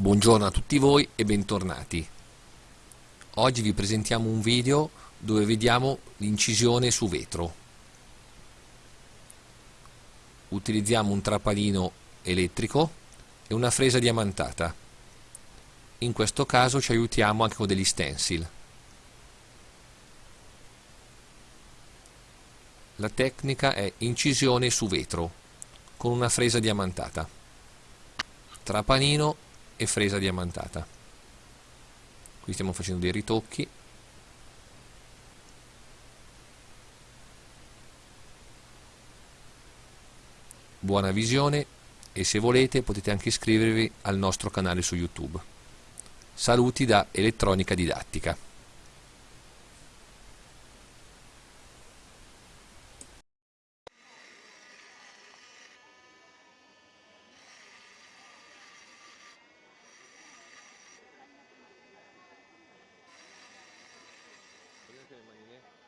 Buongiorno a tutti voi e bentornati. Oggi vi presentiamo un video dove vediamo l'incisione su vetro. Utilizziamo un trapalino elettrico e una fresa diamantata. In questo caso ci aiutiamo anche con degli stencil. La tecnica è incisione su vetro con una fresa diamantata. Trapalino e fresa diamantata. Qui stiamo facendo dei ritocchi. Buona visione e se volete potete anche iscrivervi al nostro canale su youtube. Saluti da elettronica didattica 可以吗？今天。